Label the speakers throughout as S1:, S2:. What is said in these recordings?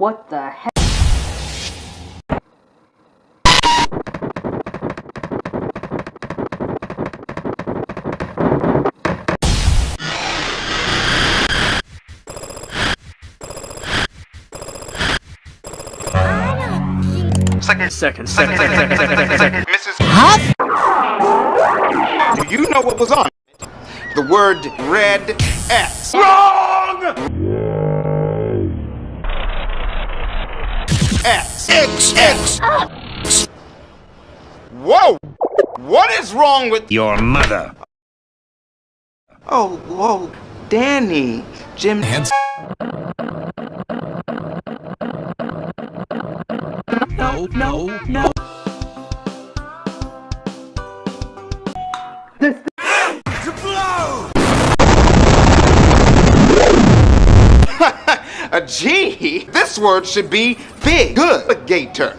S1: What the heck?
S2: Second, second, second, second, second, second, second.
S3: Mrs. Do you know what was on? The word red X.
S2: Wrong!
S3: X. X. X. Whoa! What is wrong with
S4: Your mother.
S3: Oh, whoa, Danny. Jim.
S4: Hands. No, no, no.
S3: A G? This word should be big. Good. Gator.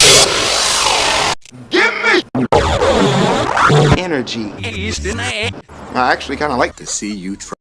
S3: Give me energy. I actually kind of like to see you try.